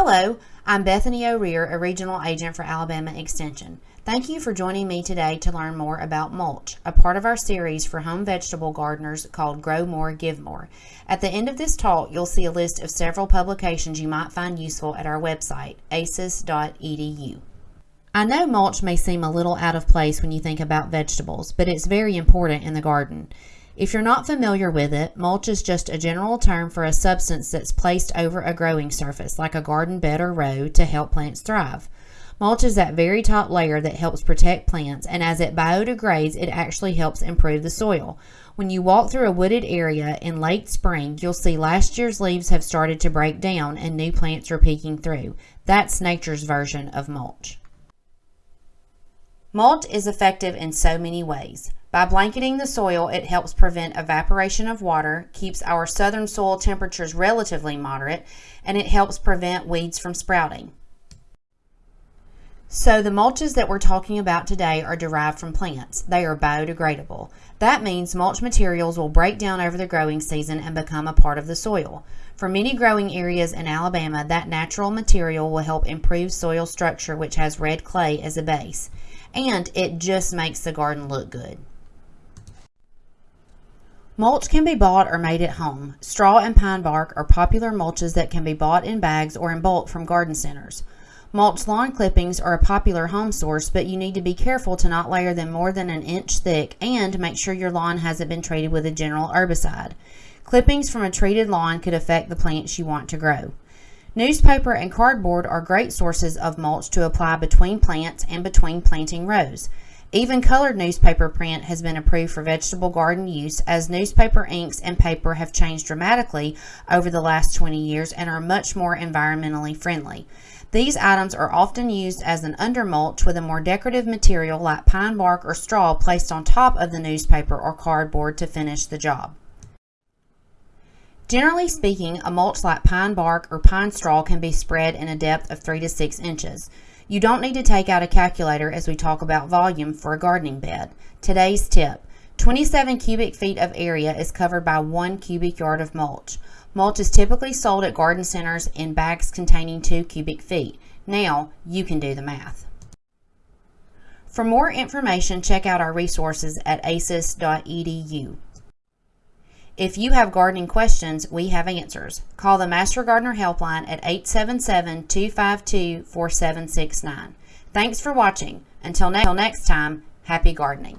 Hello, I'm Bethany O'Rear, a regional agent for Alabama Extension. Thank you for joining me today to learn more about mulch, a part of our series for home vegetable gardeners called Grow More, Give More. At the end of this talk, you'll see a list of several publications you might find useful at our website, aces.edu. I know mulch may seem a little out of place when you think about vegetables, but it's very important in the garden. If you're not familiar with it, mulch is just a general term for a substance that's placed over a growing surface, like a garden bed or row, to help plants thrive. Mulch is that very top layer that helps protect plants, and as it biodegrades, it actually helps improve the soil. When you walk through a wooded area in late spring, you'll see last year's leaves have started to break down and new plants are peeking through. That's nature's version of mulch. Mulch is effective in so many ways. By blanketing the soil, it helps prevent evaporation of water, keeps our southern soil temperatures relatively moderate, and it helps prevent weeds from sprouting. So the mulches that we're talking about today are derived from plants. They are biodegradable. That means mulch materials will break down over the growing season and become a part of the soil. For many growing areas in Alabama, that natural material will help improve soil structure which has red clay as a base. And it just makes the garden look good. Mulch can be bought or made at home. Straw and pine bark are popular mulches that can be bought in bags or in bulk from garden centers. Mulch lawn clippings are a popular home source, but you need to be careful to not layer them more than an inch thick and make sure your lawn hasn't been treated with a general herbicide. Clippings from a treated lawn could affect the plants you want to grow. Newspaper and cardboard are great sources of mulch to apply between plants and between planting rows. Even colored newspaper print has been approved for vegetable garden use as newspaper inks and paper have changed dramatically over the last 20 years and are much more environmentally friendly. These items are often used as an undermulch with a more decorative material like pine bark or straw placed on top of the newspaper or cardboard to finish the job. Generally speaking, a mulch like pine bark or pine straw can be spread in a depth of 3 to 6 inches. You don't need to take out a calculator as we talk about volume for a gardening bed. Today's tip, 27 cubic feet of area is covered by 1 cubic yard of mulch. Mulch is typically sold at garden centers in bags containing 2 cubic feet. Now, you can do the math. For more information, check out our resources at aces.edu. If you have gardening questions, we have answers. Call the Master Gardener Helpline at 877-252-4769. Thanks for watching. Until, until next time, happy gardening.